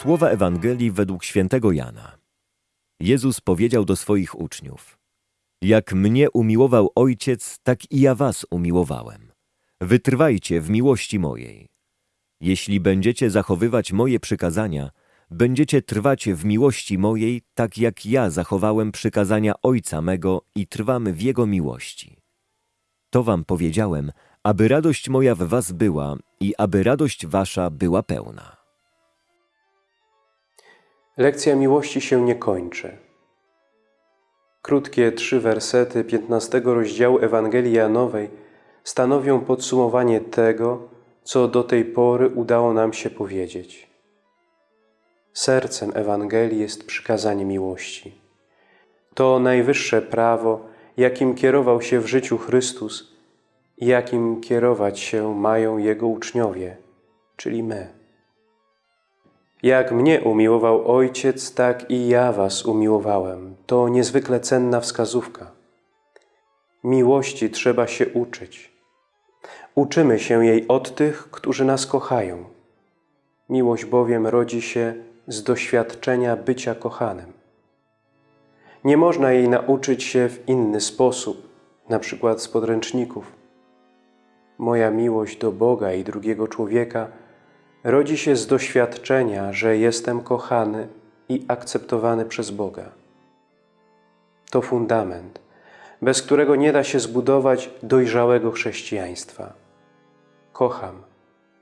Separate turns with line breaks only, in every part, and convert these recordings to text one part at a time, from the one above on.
Słowa Ewangelii według świętego Jana. Jezus powiedział do swoich uczniów: Jak mnie umiłował Ojciec, tak i ja was umiłowałem. Wytrwajcie w miłości mojej. Jeśli będziecie zachowywać moje przykazania, będziecie trwać w miłości mojej, tak jak ja zachowałem przykazania Ojca mego i trwam w Jego miłości. To wam powiedziałem, aby radość moja w was była i aby radość wasza była pełna.
Lekcja miłości się nie kończy. Krótkie trzy wersety 15 rozdziału Ewangelii Janowej stanowią podsumowanie tego, co do tej pory udało nam się powiedzieć. Sercem Ewangelii jest przykazanie miłości. To najwyższe prawo, jakim kierował się w życiu Chrystus i jakim kierować się mają Jego uczniowie, czyli my. Jak mnie umiłował Ojciec, tak i ja was umiłowałem. To niezwykle cenna wskazówka. Miłości trzeba się uczyć. Uczymy się jej od tych, którzy nas kochają. Miłość bowiem rodzi się z doświadczenia bycia kochanym. Nie można jej nauczyć się w inny sposób, na przykład z podręczników. Moja miłość do Boga i drugiego człowieka – rodzi się z doświadczenia, że jestem kochany i akceptowany przez Boga. To fundament, bez którego nie da się zbudować dojrzałego chrześcijaństwa. Kocham,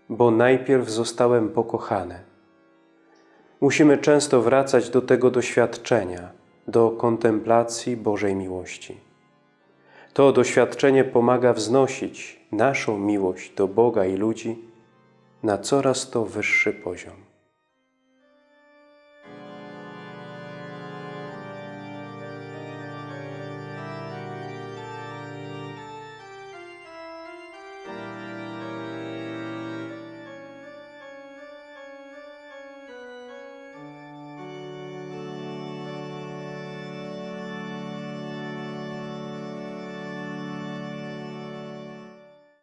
bo najpierw zostałem pokochany. Musimy często wracać do tego doświadczenia, do kontemplacji Bożej miłości. To doświadczenie pomaga wznosić naszą miłość do Boga i ludzi na coraz to wyższy poziom.